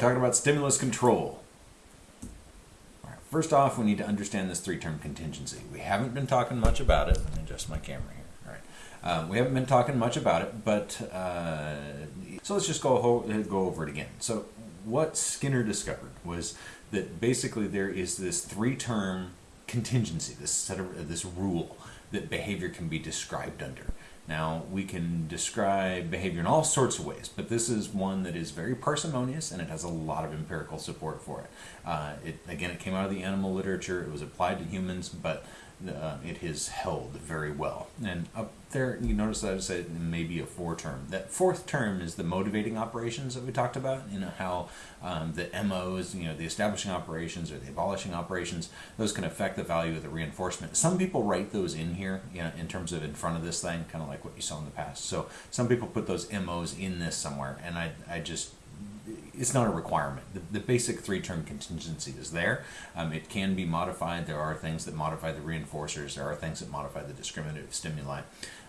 talking about stimulus control. First off, we need to understand this three-term contingency. We haven't been talking much about it. Let me adjust my camera here. All right, um, we haven't been talking much about it, but uh, so let's just go go over it again. So what Skinner discovered was that basically there is this three-term contingency, this set of this rule that behavior can be described under. Now, we can describe behavior in all sorts of ways, but this is one that is very parsimonious and it has a lot of empirical support for it. Uh, it again, it came out of the animal literature, it was applied to humans, but uh, it has held very well. And up there, you notice that I said maybe a four term. That fourth term is the motivating operations that we talked about. You know how um, the MOs, you know, the establishing operations or the abolishing operations, those can affect the value of the reinforcement. Some people write those in here, you know, in terms of in front of this thing, kind of like what you saw in the past. So some people put those MOs in this somewhere, and I, I just it's not a requirement. The, the basic three-term contingency is there. Um, it can be modified. There are things that modify the reinforcers. There are things that modify the discriminative stimuli.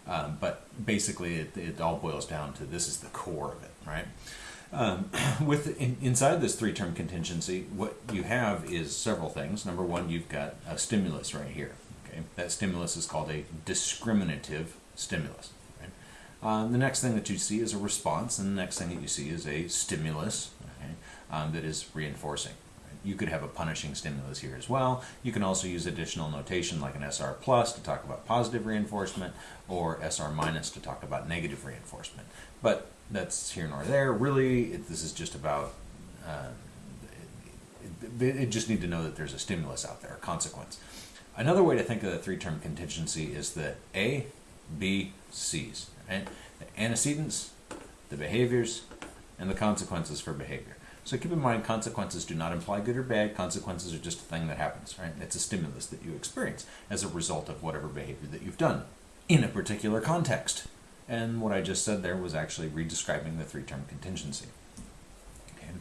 Um, but basically, it, it, all boils down to this is the core of it, right? Um, with in, inside this three-term contingency, what you have is several things. Number one, you've got a stimulus right here. Okay, that stimulus is called a discriminative stimulus. Um, the next thing that you see is a response, and the next thing that you see is a stimulus um, that is reinforcing. You could have a punishing stimulus here as well. You can also use additional notation like an SR plus to talk about positive reinforcement or SR minus to talk about negative reinforcement. But that's here nor there. Really, it, this is just about, uh, it, it, it just need to know that there's a stimulus out there, a consequence. Another way to think of the three-term contingency is the A, B, C's. Right? The antecedents, the behaviors, and the consequences for behavior. So keep in mind, consequences do not imply good or bad. Consequences are just a thing that happens, right? It's a stimulus that you experience as a result of whatever behavior that you've done in a particular context. And what I just said there was actually redescribing the three-term contingency. Okay.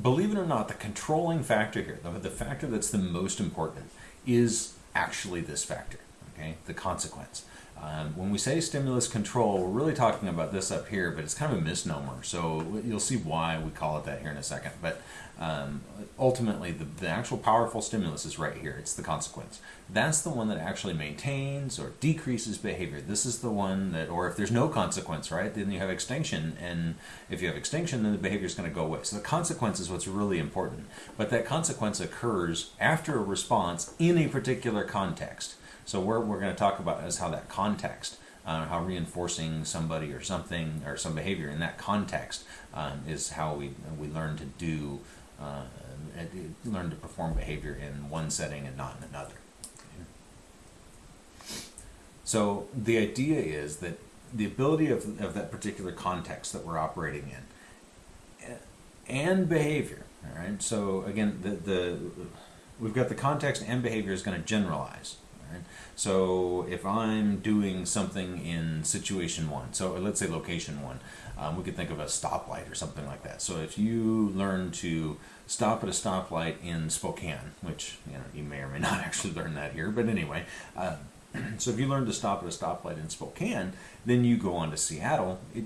Believe it or not, the controlling factor here, the, the factor that's the most important, is actually this factor, okay, the consequence. Um, when we say stimulus control, we're really talking about this up here, but it's kind of a misnomer. So you'll see why we call it that here in a second. But um, ultimately, the, the actual powerful stimulus is right here. It's the consequence. That's the one that actually maintains or decreases behavior. This is the one that, or if there's no consequence, right, then you have extinction. And if you have extinction, then the behavior is going to go away. So the consequence is what's really important. But that consequence occurs after a response in a particular context. So what we're going to talk about is how that context, uh, how reinforcing somebody or something or some behavior in that context um, is how we we learn to do uh, learn to perform behavior in one setting and not in another. So the idea is that the ability of, of that particular context that we're operating in and behavior, all right? So again, the, the we've got the context and behavior is going to generalize. Right? So if I'm doing something in situation one, so let's say location one, um, we could think of a stoplight or something like that. So if you learn to stop at a stoplight in Spokane, which you know you may or may not actually learn that here, but anyway, uh, so if you learn to stop at a stoplight in Spokane, then you go on to Seattle. It,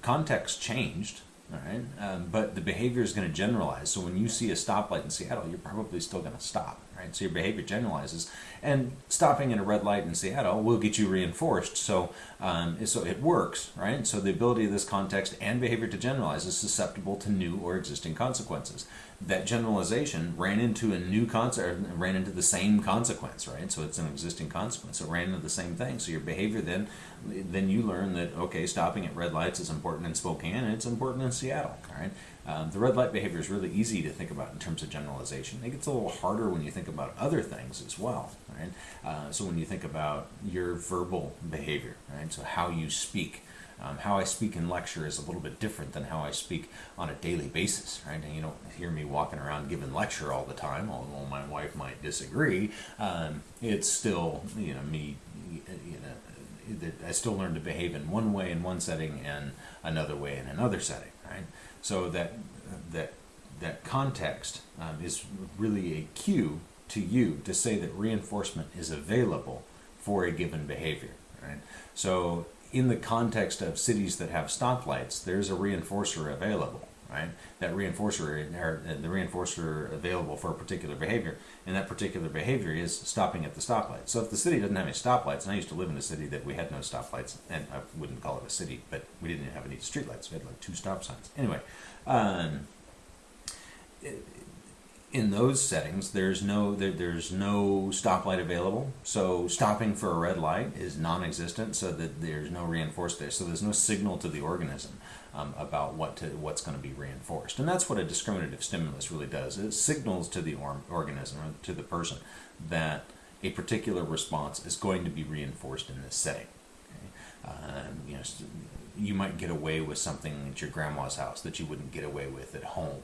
context changed, all right, um, but the behavior is going to generalize. So when you see a stoplight in Seattle, you're probably still going to stop right? So your behavior generalizes, and stopping in a red light in Seattle will get you reinforced. So, um, so it works, right? So the ability of this context and behavior to generalize is susceptible to new or existing consequences. That generalization ran into a new concept, ran into the same consequence, right? So it's an existing consequence. It ran into the same thing. So your behavior then, then you learn that okay, stopping at red lights is important in Spokane and it's important in Seattle, right? Um, the red light behavior is really easy to think about in terms of generalization. It gets a little harder when you think other things as well, right? Uh, so when you think about your verbal behavior, right? So how you speak. Um, how I speak in lecture is a little bit different than how I speak on a daily basis, right? And you don't hear me walking around giving lecture all the time, although my wife might disagree. Um, it's still, you know, me, you know, I still learn to behave in one way in one setting and another way in another setting, right? So that that that context um, is really a cue to you to say that reinforcement is available for a given behavior. Right? So in the context of cities that have stoplights, there's a reinforcer available. right? That reinforcer or the reinforcer available for a particular behavior, and that particular behavior is stopping at the stoplight. So if the city doesn't have any stoplights, and I used to live in a city that we had no stoplights, and I wouldn't call it a city, but we didn't have any streetlights. We had like two stop signs. Anyway, um, in those settings, there's no there, there's no stoplight available. So stopping for a red light is non-existent. So that there's no reinforced there. So there's no signal to the organism um, about what to what's going to be reinforced. And that's what a discriminative stimulus really does. It signals to the or- organism or to the person that a particular response is going to be reinforced in this setting. Okay? Um, you know, you might get away with something at your grandma's house that you wouldn't get away with at home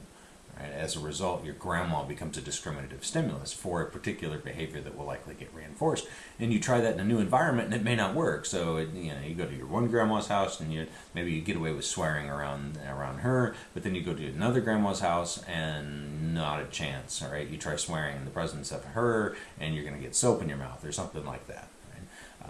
Right? As a result, your grandma becomes a discriminative stimulus for a particular behavior that will likely get reinforced. And you try that in a new environment, and it may not work. So it, you know, you go to your one grandma's house, and you maybe you get away with swearing around around her, but then you go to another grandma's house, and not a chance. All right, you try swearing in the presence of her, and you're going to get soap in your mouth or something like that.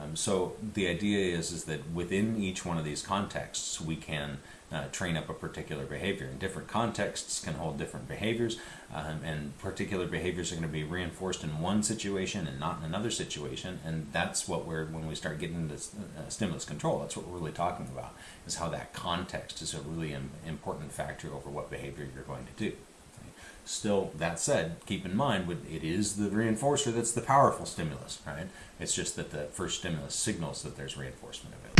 Um, so the idea is is that within each one of these contexts, we can uh, train up a particular behavior. And different contexts can hold different behaviors, um, and particular behaviors are going to be reinforced in one situation and not in another situation. And that's what we're when we start getting into uh, stimulus control. That's what we're really talking about is how that context is a really Im- important factor over what behavior you're going to do. Still, that said, keep in mind it is the reinforcer that's the powerful stimulus, right? It's just that the first stimulus signals that there's reinforcement available.